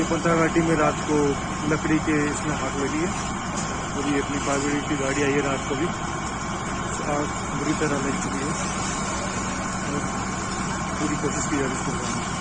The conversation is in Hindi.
चिपंता घाटी में रात को लकड़ी के इसमें हाथ लगी है। अभी अपनी फायर की गाड़ी आई है रात को भी। आग बुरी तरह लग चुकी है। पूरी कोशिश की जा रही है